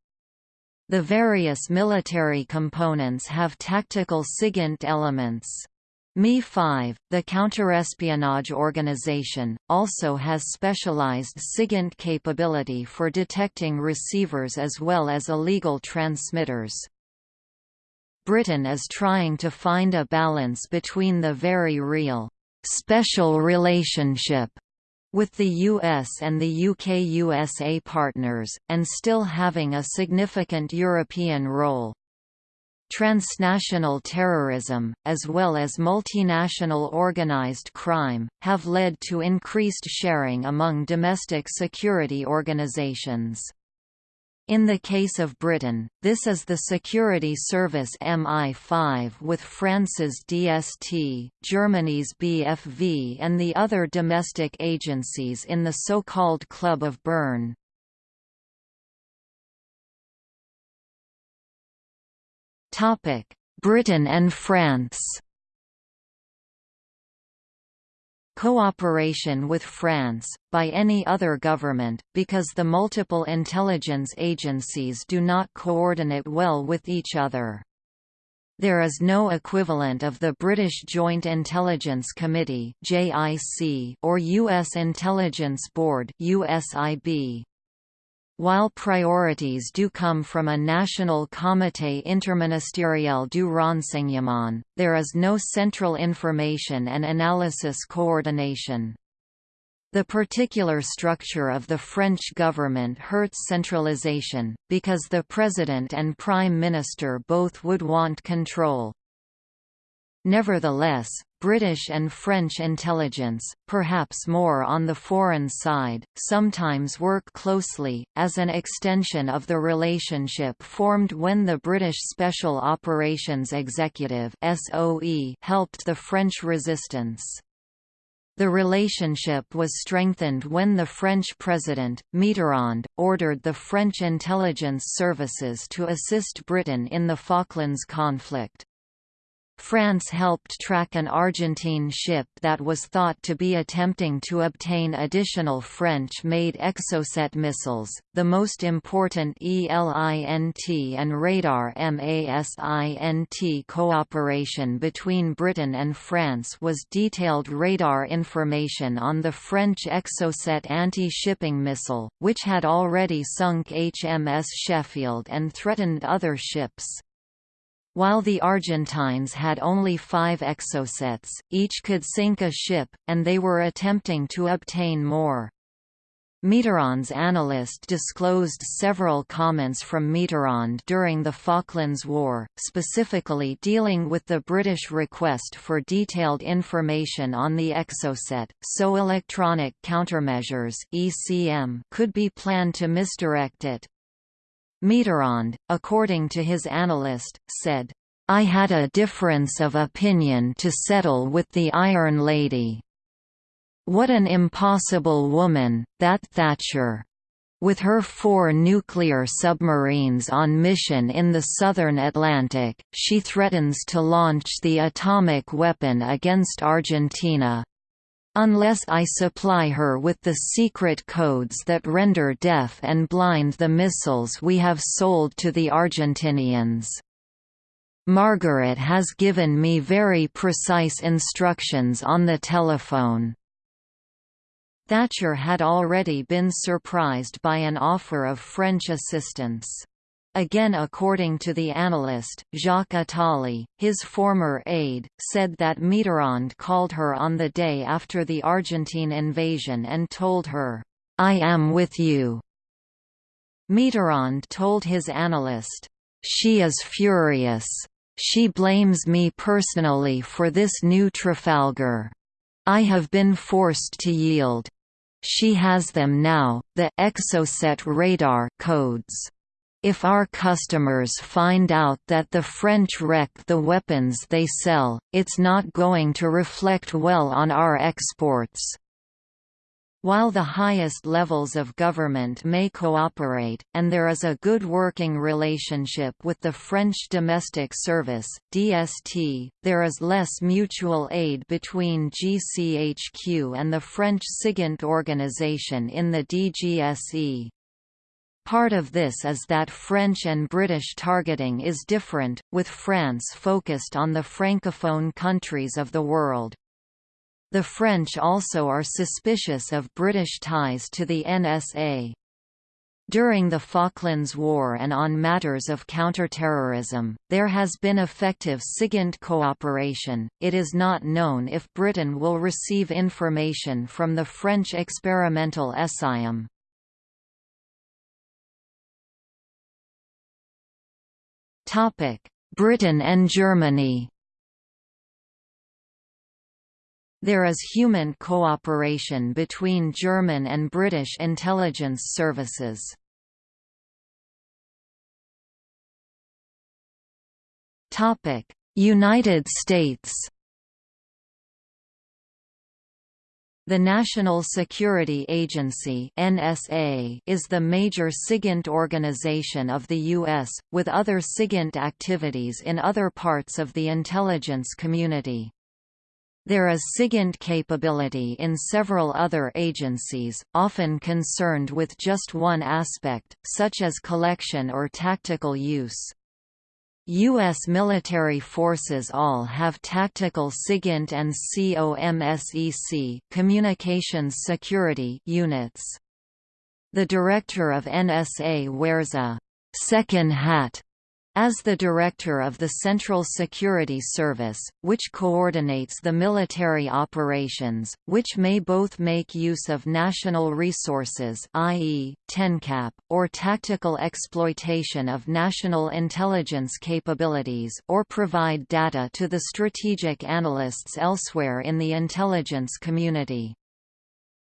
The various military components have tactical SIGINT elements. MI5, the counterespionage organization, also has specialized SIGINT capability for detecting receivers as well as illegal transmitters. Britain is trying to find a balance between the very real, special relationship with the US and the UK-USA partners, and still having a significant European role. Transnational terrorism, as well as multinational organized crime, have led to increased sharing among domestic security organizations. In the case of Britain, this is the security service MI5 with France's DST, Germany's BFV and the other domestic agencies in the so-called Club of Bern. Britain and France cooperation with France, by any other government, because the multiple intelligence agencies do not coordinate well with each other. There is no equivalent of the British Joint Intelligence Committee or U.S. Intelligence Board USIB. While priorities do come from a National Comité Interministériel du Renseignement, there is no central information and analysis coordination. The particular structure of the French government hurts centralization, because the President and Prime Minister both would want control. Nevertheless, British and French intelligence, perhaps more on the foreign side, sometimes work closely, as an extension of the relationship formed when the British Special Operations Executive helped the French resistance. The relationship was strengthened when the French president, Mitterrand, ordered the French intelligence services to assist Britain in the Falklands conflict. France helped track an Argentine ship that was thought to be attempting to obtain additional French-made Exocet missiles. The most important ELINT and radar MASINT cooperation between Britain and France was detailed radar information on the French Exocet anti-shipping missile, which had already sunk HMS Sheffield and threatened other ships. While the Argentines had only five exocets, each could sink a ship, and they were attempting to obtain more. Mitterrand's analyst disclosed several comments from Mitterrand during the Falklands War, specifically dealing with the British request for detailed information on the Exocet, so electronic countermeasures could be planned to misdirect it. Mitterrand, according to his analyst, said, I had a difference of opinion to settle with the Iron Lady. What an impossible woman, that Thatcher! With her four nuclear submarines on mission in the southern Atlantic, she threatens to launch the atomic weapon against Argentina, unless I supply her with the secret codes that render deaf and blind the missiles we have sold to the Argentinians. Margaret has given me very precise instructions on the telephone. Thatcher had already been surprised by an offer of French assistance. Again according to the analyst, Jacques Attali, his former aide, said that Mitterrand called her on the day after the Argentine invasion and told her, "'I am with you'". Mitterrand told his analyst, "'She is furious. She blames me personally for this new Trafalgar. I have been forced to yield. She has them now, the Exocet radar codes. If our customers find out that the French wreck the weapons they sell, it's not going to reflect well on our exports. While the highest levels of government may cooperate, and there is a good working relationship with the French Domestic Service (DST), there is less mutual aid between GCHQ and the French SIGINT organization in the DGSE. Part of this is that French and British targeting is different, with France focused on the francophone countries of the world. The French also are suspicious of British ties to the NSA. During the Falklands War and on matters of counterterrorism, there has been effective SIGINT cooperation. It is not known if Britain will receive information from the French experimental ESSAIM. Britain and Germany There is human cooperation between German and British intelligence services. United States The National Security Agency (NSA) is the major SIGINT organization of the U.S., with other SIGINT activities in other parts of the intelligence community. There is SIGINT capability in several other agencies, often concerned with just one aspect, such as collection or tactical use. U.S. military forces all have tactical SIGINT and COMSEC communications security units. The director of NSA wears a second hat as the director of the Central Security Service, which coordinates the military operations, which may both make use of national resources i.e., TENCAP, or tactical exploitation of national intelligence capabilities or provide data to the strategic analysts elsewhere in the intelligence community.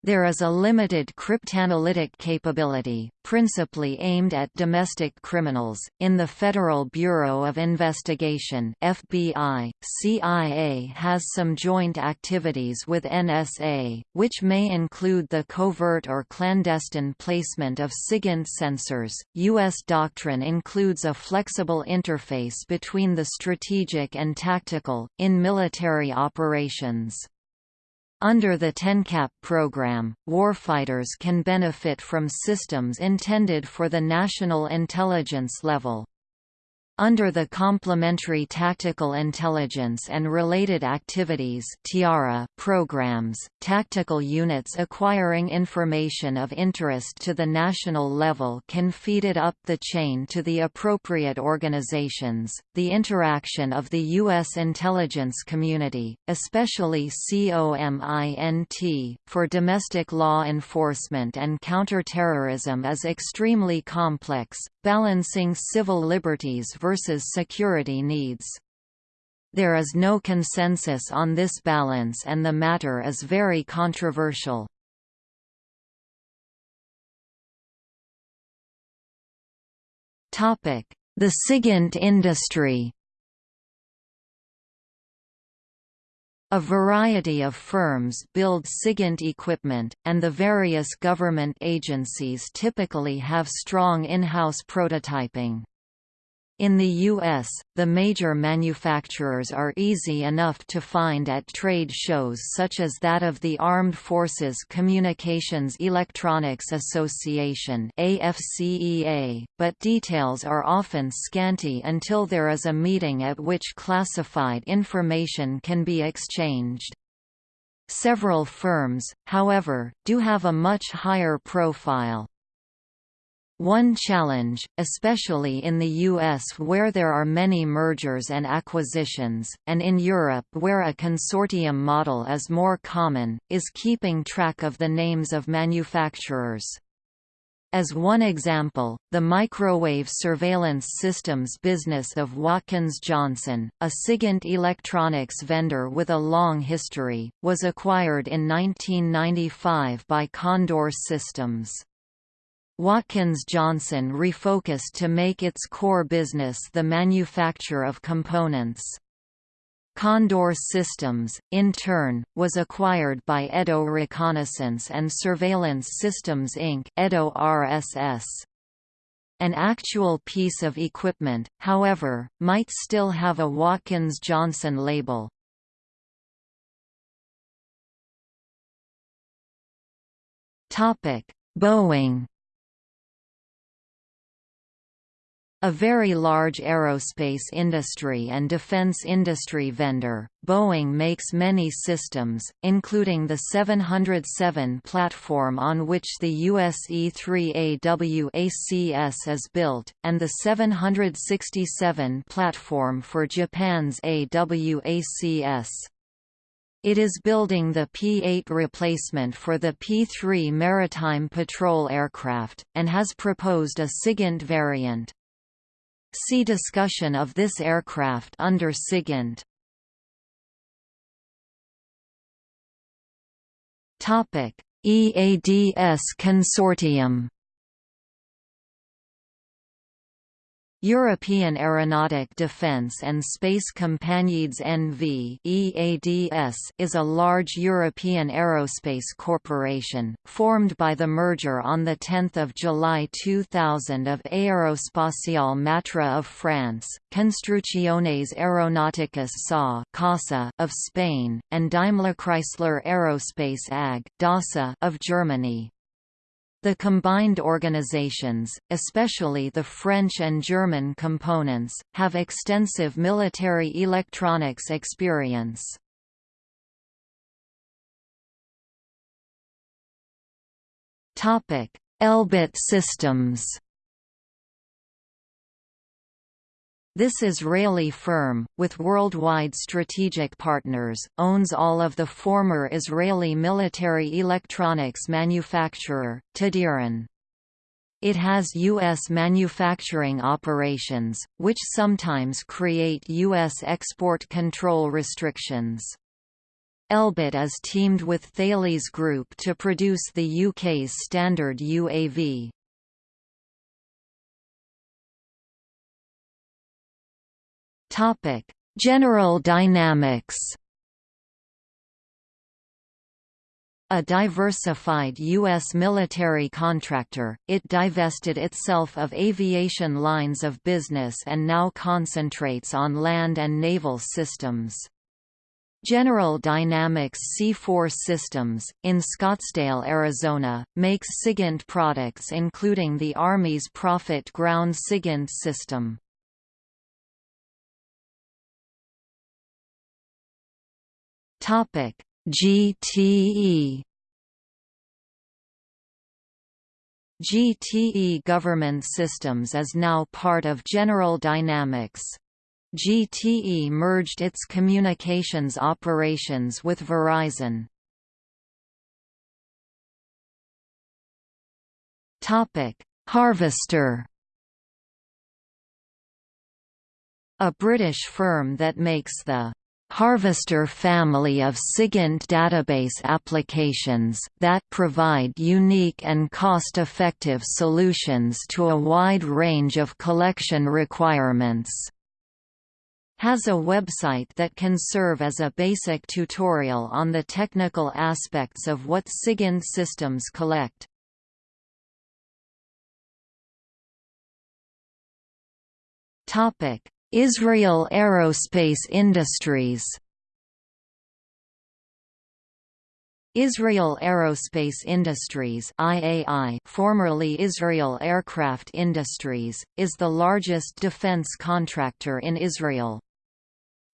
There is a limited cryptanalytic capability, principally aimed at domestic criminals, in the Federal Bureau of Investigation FBI. CIA has some joint activities with NSA, which may include the covert or clandestine placement of SIGINT sensors. U.S. doctrine includes a flexible interface between the strategic and tactical, in military operations. Under the TENCAP program, warfighters can benefit from systems intended for the national intelligence level. Under the Complementary Tactical Intelligence and Related Activities programs, tactical units acquiring information of interest to the national level can feed it up the chain to the appropriate organizations. The interaction of the U.S. intelligence community, especially COMINT, for domestic law enforcement and counterterrorism is extremely complex, balancing civil liberties versus security needs. There is no consensus on this balance and the matter is very controversial. The SIGINT industry A variety of firms build SIGINT equipment, and the various government agencies typically have strong in-house prototyping. In the U.S., the major manufacturers are easy enough to find at trade shows such as that of the Armed Forces Communications Electronics Association AFCEA, but details are often scanty until there is a meeting at which classified information can be exchanged. Several firms, however, do have a much higher profile. One challenge, especially in the US where there are many mergers and acquisitions, and in Europe where a consortium model is more common, is keeping track of the names of manufacturers. As one example, the microwave surveillance systems business of Watkins Johnson, a SIGINT electronics vendor with a long history, was acquired in 1995 by Condor Systems. Watkins Johnson refocused to make its core business the manufacture of components. Condor Systems, in turn, was acquired by Edo Reconnaissance and Surveillance Systems Inc. Edo RSS. An actual piece of equipment, however, might still have a Watkins Johnson label. Boeing A very large aerospace industry and defense industry vendor, Boeing makes many systems, including the 707 platform on which the US E-3A WACS is built, and the 767 platform for Japan's AWACS. It is building the P-8 replacement for the P-3 maritime patrol aircraft, and has proposed a SIGINT variant. See discussion of this aircraft under SIGINT. EADS Consortium European Aeronautic Defence and Space Compagnies NV EADS is a large European aerospace corporation, formed by the merger on 10 July 2000 of Aerospatiale Matra of France, Construcciones Aeronáuticas SA CASA of Spain, and Daimler Chrysler Aerospace AG DASA of Germany. The combined organizations, especially the French and German components, have extensive military electronics experience. Elbit systems This Israeli firm, with worldwide strategic partners, owns all of the former Israeli military electronics manufacturer, Tadiran. It has U.S. manufacturing operations, which sometimes create U.S. export control restrictions. Elbit is teamed with Thales Group to produce the UK's standard UAV. Topic: General Dynamics. A diversified U.S. military contractor, it divested itself of aviation lines of business and now concentrates on land and naval systems. General Dynamics C4 Systems, in Scottsdale, Arizona, makes SIGINT products including the Army's Prophet ground SIGINT system.
Topic: GTE
GTE Government Systems is now part of General Dynamics. GTE merged its communications operations with Verizon. Topic: Harvester A British firm that makes the Harvester family of SIGINT database applications that provide unique and cost-effective solutions to a wide range of collection requirements has a website that can serve as a basic tutorial on the technical aspects of what SIGINT systems collect. Israel Aerospace Industries Israel Aerospace Industries IAI, formerly Israel Aircraft Industries, is the largest defense contractor in Israel.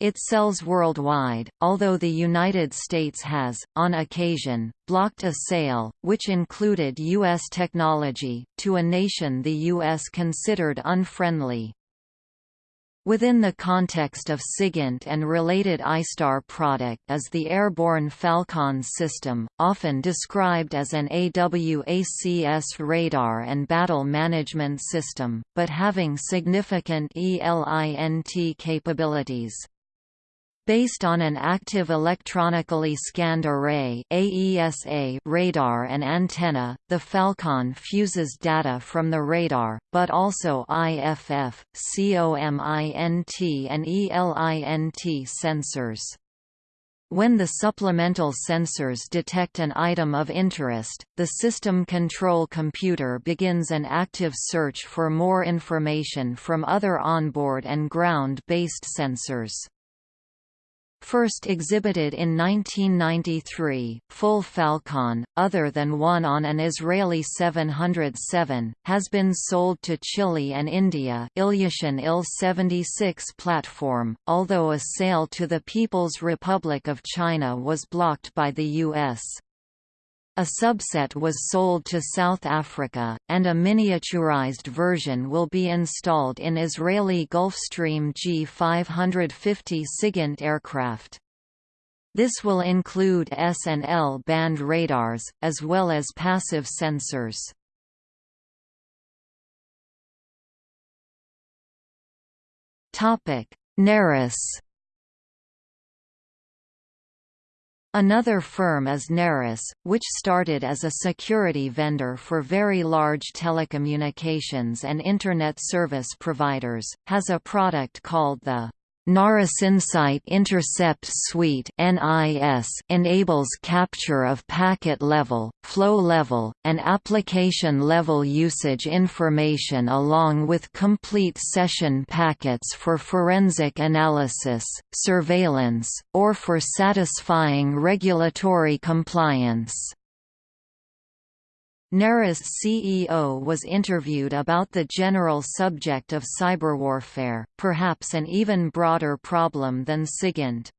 It sells worldwide, although the United States has, on occasion, blocked a sale, which included U.S. technology, to a nation the U.S. considered unfriendly. Within the context of SIGINT and related ISTAR product is the airborne Falcon system, often described as an AWACS radar and battle management system, but having significant ELINT capabilities. Based on an active electronically scanned array AESA radar and antenna, the Falcon fuses data from the radar, but also IFF, COMINT and ELINT sensors. When the supplemental sensors detect an item of interest, the system control computer begins an active search for more information from other onboard and ground-based sensors. First exhibited in 1993, full Falcon, other than one on an Israeli 707, has been sold to Chile and India Ilyushin Il-76 platform, although a sale to the People's Republic of China was blocked by the U.S. A subset was sold to South Africa, and a miniaturized version will be installed in Israeli Gulfstream G550 SIGINT aircraft. This will include S and L band radars, as well as passive sensors. Narus Another firm is Narus, which started as a security vendor for very large telecommunications and Internet service providers, has a product called the Insight Intercept Suite enables capture of packet level, flow level, and application level usage information along with complete session packets for forensic analysis, surveillance, or for satisfying regulatory compliance. Narus CEO was interviewed about the general subject of cyberwarfare, perhaps an even broader problem than SIGINT.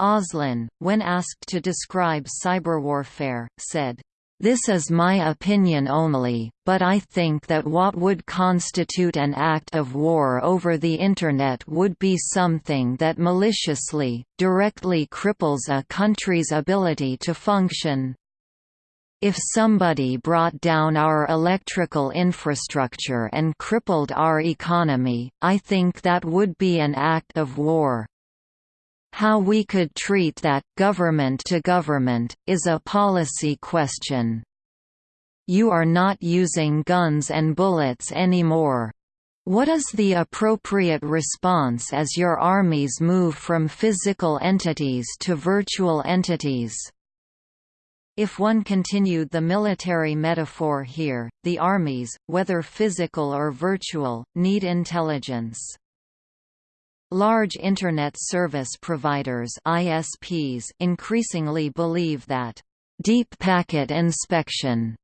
Oslin, when asked to describe cyberwarfare, said, this is my opinion only, but I think that what would constitute an act of war over the Internet would be something that maliciously, directly cripples a country's ability to function. If somebody brought down our electrical infrastructure and crippled our economy, I think that would be an act of war. How we could treat that, government to government, is a policy question. You are not using guns and bullets anymore. What is the appropriate response as your armies move from physical entities to virtual entities? If one continued the military metaphor here, the armies, whether physical or virtual, need intelligence. Large Internet Service Providers ISPs increasingly believe that deep packet inspection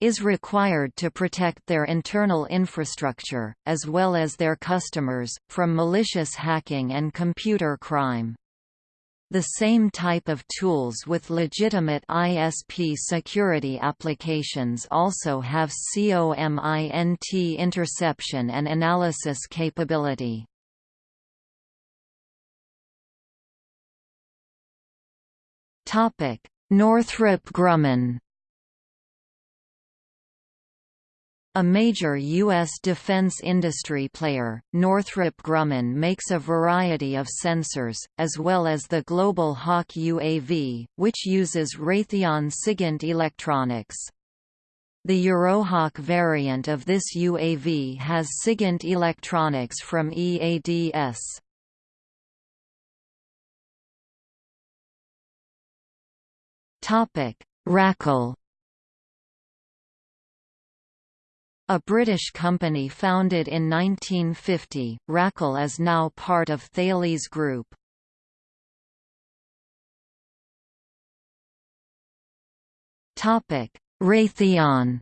is required to protect their internal infrastructure, as well as their customers, from malicious hacking and computer crime. The same type of tools with legitimate ISP security applications also have COMINT interception and analysis capability. Northrop Grumman A major U.S. defense industry player, Northrop Grumman makes a variety of sensors, as well as the Global Hawk UAV, which uses Raytheon SIGINT electronics. The Eurohawk variant of this UAV has SIGINT electronics from EADS. Racal A British company founded in 1950, Racal is now part of Thales Group. Raytheon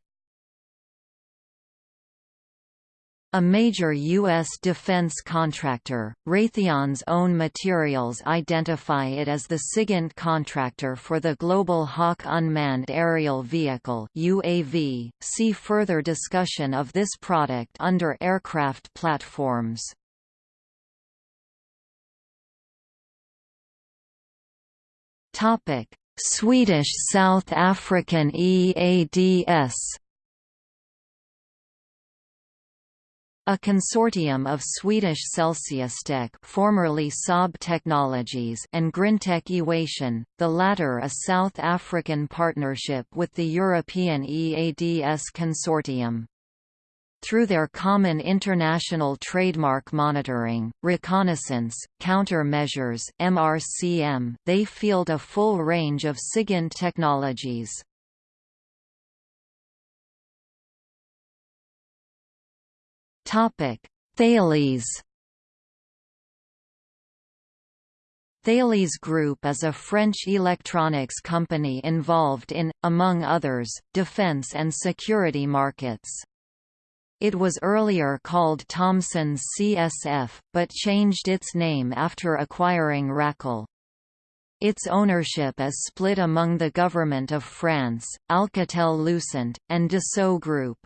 A major U.S. defense contractor, Raytheon's own materials identify it as the SIGINT contractor for the Global Hawk Unmanned Aerial Vehicle UAV. See further discussion of this product under aircraft platforms. Swedish South African EADS A consortium of Swedish Celsiustech formerly Saab Technologies and Grintek Ewation, the latter a South African partnership with the European EADS consortium. Through their common international trademark monitoring, reconnaissance, counter-measures (MRCM), they field a full range of SIGINT technologies. Topic: Thales. Thales Group is a French electronics company involved in, among others, defense and security markets. It was earlier called Thomson's CSF, but changed its name after acquiring Racal. Its ownership is split among the Government of France, Alcatel-Lucent, and Dassault Group.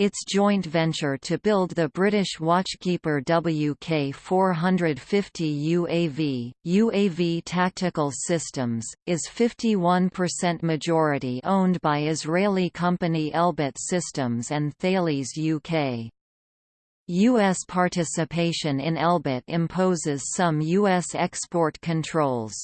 Its joint venture to build the British Watchkeeper WK-450 UAV, UAV Tactical Systems, is 51% majority owned by Israeli company Elbit Systems and Thales UK. U.S. participation in Elbit imposes some U.S. export controls.